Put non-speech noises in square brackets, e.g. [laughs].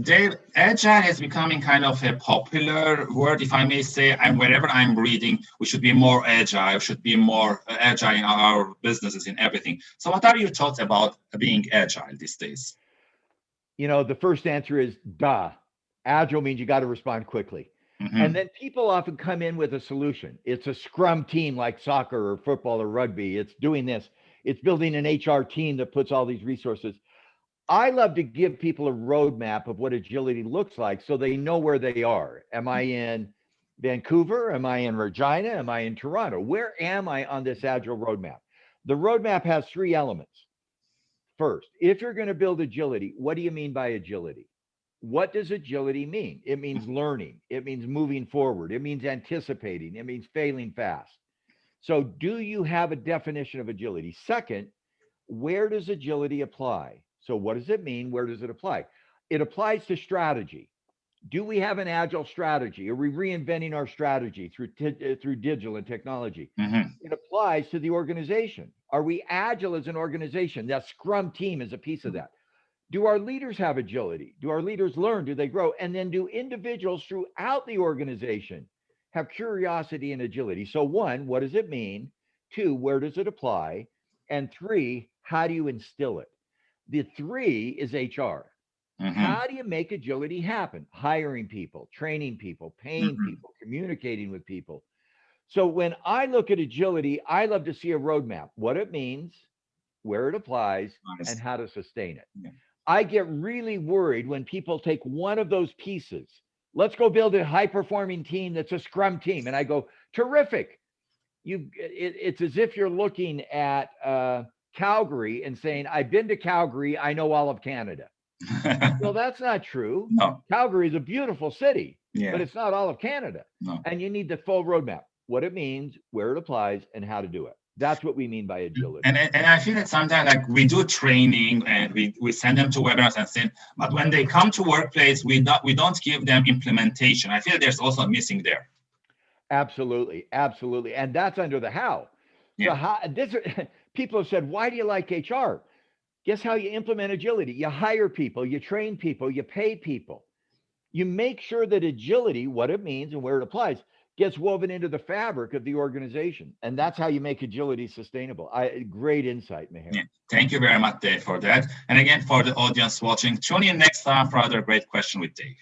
Dave, agile is becoming kind of a popular word, if I may say. And wherever I'm reading, we should be more agile, should be more agile in our businesses, in everything. So, what are your thoughts about being agile these days? You know, the first answer is duh. Agile means you got to respond quickly. Mm-hmm. And then people often come in with a solution. It's a scrum team like soccer or football or rugby. It's doing this. It's building an HR team that puts all these resources. I love to give people a roadmap of what agility looks like so they know where they are. Am I mm-hmm. in Vancouver? Am I in Regina? Am I in Toronto? Where am I on this agile roadmap? The roadmap has three elements. First, if you're going to build agility, what do you mean by agility? What does agility mean? It means [laughs] learning, it means moving forward, it means anticipating, it means failing fast. So, do you have a definition of agility? Second, where does agility apply? So, what does it mean? Where does it apply? It applies to strategy. Do we have an agile strategy? Are we reinventing our strategy through uh, through digital and technology? Mm-hmm. It applies to the organization. Are we agile as an organization? That Scrum team is a piece of that. Do our leaders have agility? Do our leaders learn? Do they grow? And then do individuals throughout the organization have curiosity and agility? So, one, what does it mean? Two, where does it apply? And three, how do you instill it? The three is HR. Mm-hmm. How do you make agility happen? Hiring people, training people, paying mm-hmm. people, communicating with people. So when I look at agility, I love to see a roadmap, what it means, where it applies, nice. and how to sustain it. Yeah. I get really worried when people take one of those pieces. Let's go build a high performing team that's a scrum team. And I go, terrific. You, it, it's as if you're looking at uh, Calgary and saying, I've been to Calgary, I know all of Canada. [laughs] well, that's not true. No. Calgary is a beautiful city, yeah. but it's not all of Canada. No. And you need the full roadmap, what it means, where it applies, and how to do it. That's what we mean by agility. And, and I feel that sometimes like we do training and we, we send them to webinars and things, but when they come to workplace, we don't we don't give them implementation. I feel there's also missing there. Absolutely, absolutely, and that's under the how. Yeah. So how this [laughs] people have said, why do you like HR? Guess how you implement agility? You hire people, you train people, you pay people. You make sure that agility, what it means and where it applies, gets woven into the fabric of the organization. And that's how you make agility sustainable. I great insight, Meher. Yeah, thank you very much, Dave, for that. And again, for the audience watching, tune in next time for another great question with Dave.